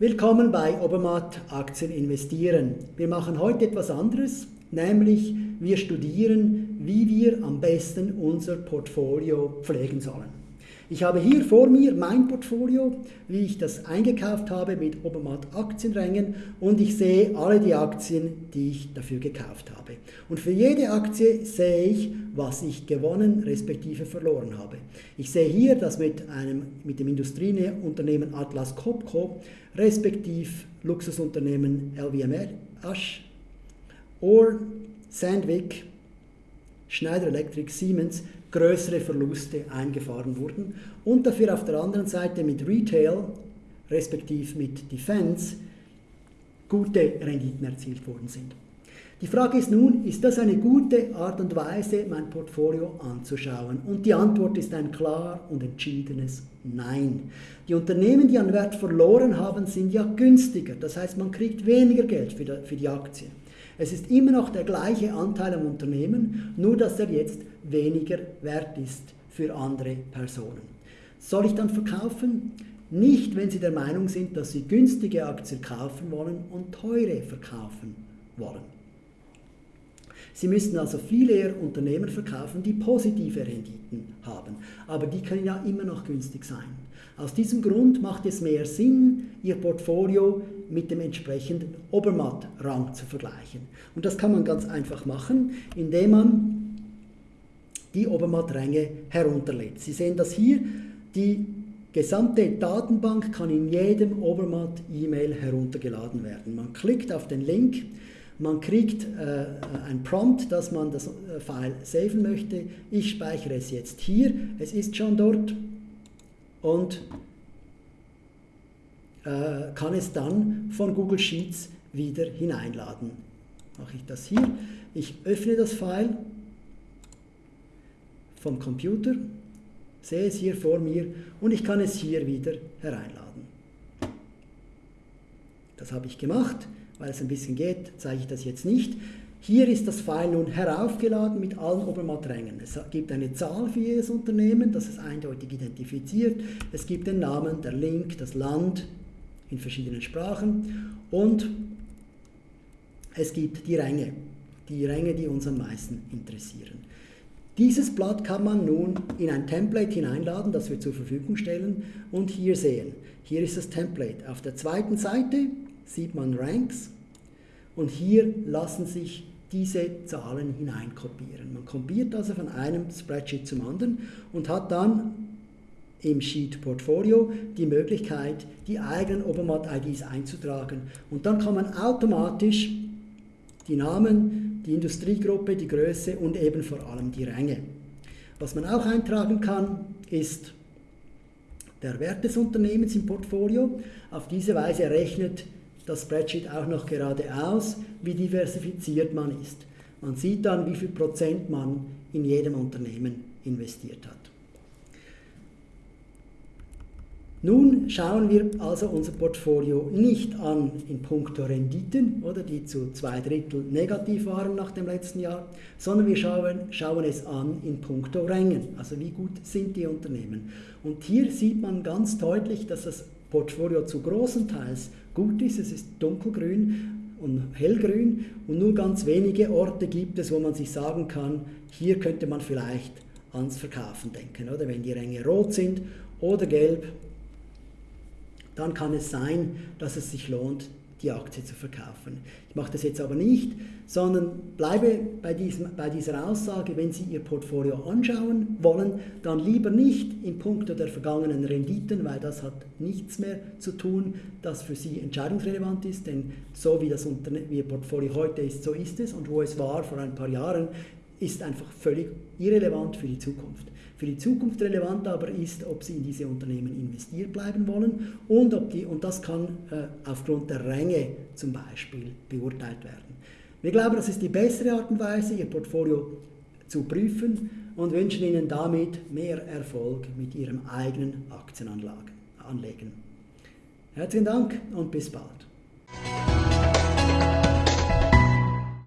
Willkommen bei Obermatt Aktien investieren. Wir machen heute etwas anderes, nämlich wir studieren, wie wir am besten unser Portfolio pflegen sollen. Ich habe hier vor mir mein Portfolio, wie ich das eingekauft habe mit Obermatt Aktienrängen und ich sehe alle die Aktien, die ich dafür gekauft habe. Und für jede Aktie sehe ich, was ich gewonnen respektive verloren habe. Ich sehe hier, dass mit, einem, mit dem Industrieunternehmen Atlas Copco respektive Luxusunternehmen LVMH, Orr, Sandvik, Schneider Electric, Siemens größere Verluste eingefahren wurden und dafür auf der anderen Seite mit Retail, respektive mit Defense, gute Renditen erzielt worden sind. Die Frage ist nun, ist das eine gute Art und Weise, mein Portfolio anzuschauen? Und die Antwort ist ein klar und entschiedenes Nein. Die Unternehmen, die an Wert verloren haben, sind ja günstiger. Das heißt, man kriegt weniger Geld für die Aktien. Es ist immer noch der gleiche Anteil am Unternehmen, nur dass er jetzt weniger wert ist für andere Personen. Soll ich dann verkaufen? Nicht, wenn Sie der Meinung sind, dass Sie günstige Aktien kaufen wollen und teure verkaufen wollen. Sie müssten also viel eher Unternehmen verkaufen, die positive Renditen haben. Aber die können ja immer noch günstig sein. Aus diesem Grund macht es mehr Sinn, Ihr Portfolio mit dem entsprechenden Obermatt-Rang zu vergleichen. Und das kann man ganz einfach machen, indem man die Obermatt-Ränge herunterlädt. Sie sehen das hier, die gesamte Datenbank kann in jedem Obermatt-E-Mail heruntergeladen werden. Man klickt auf den Link, man kriegt äh, ein Prompt, dass man das äh, File saven möchte. Ich speichere es jetzt hier, es ist schon dort und äh, kann es dann von Google Sheets wieder hineinladen. Mache ich das hier. Ich öffne das File vom Computer, sehe es hier vor mir und ich kann es hier wieder hereinladen. Das habe ich gemacht, weil es ein bisschen geht, zeige ich das jetzt nicht. Hier ist das File nun heraufgeladen mit allen Obermatträngen. Es gibt eine Zahl für jedes Unternehmen, das es eindeutig identifiziert. Es gibt den Namen, der Link, das Land in verschiedenen Sprachen und es gibt die Ränge, die Ränge, die uns am meisten interessieren. Dieses Blatt kann man nun in ein Template hineinladen, das wir zur Verfügung stellen und hier sehen. Hier ist das Template. Auf der zweiten Seite sieht man Ranks und hier lassen sich diese Zahlen hineinkopieren. Man kopiert also von einem Spreadsheet zum anderen und hat dann im Sheet Portfolio die Möglichkeit, die eigenen Obermatt-IDs einzutragen. Und dann kann man automatisch die Namen, die Industriegruppe, die Größe und eben vor allem die Ränge. Was man auch eintragen kann, ist der Wert des Unternehmens im Portfolio. Auf diese Weise rechnet das Spreadsheet auch noch gerade aus, wie diversifiziert man ist. Man sieht dann, wie viel Prozent man in jedem Unternehmen investiert hat. Nun schauen wir also unser Portfolio nicht an in puncto Renditen, oder, die zu zwei Drittel negativ waren nach dem letzten Jahr, sondern wir schauen, schauen es an in puncto Rängen, also wie gut sind die Unternehmen. Und hier sieht man ganz deutlich, dass das Portfolio zu großen Teils gut ist, es ist dunkelgrün und hellgrün und nur ganz wenige Orte gibt es, wo man sich sagen kann, hier könnte man vielleicht ans Verkaufen denken, oder? Wenn die Ränge rot sind oder gelb dann kann es sein, dass es sich lohnt, die Aktie zu verkaufen. Ich mache das jetzt aber nicht, sondern bleibe bei, diesem, bei dieser Aussage, wenn Sie Ihr Portfolio anschauen wollen, dann lieber nicht in puncto der vergangenen Renditen, weil das hat nichts mehr zu tun, das für Sie entscheidungsrelevant ist, denn so wie das Unterne wie Ihr Portfolio heute ist, so ist es und wo es war vor ein paar Jahren, ist einfach völlig irrelevant für die Zukunft. Für die Zukunft relevant aber ist, ob Sie in diese Unternehmen investiert bleiben wollen und, ob die, und das kann äh, aufgrund der Ränge zum Beispiel beurteilt werden. Wir glauben, das ist die bessere Art und Weise, Ihr Portfolio zu prüfen und wünschen Ihnen damit mehr Erfolg mit Ihrem eigenen Aktienanlegen. Herzlichen Dank und bis bald.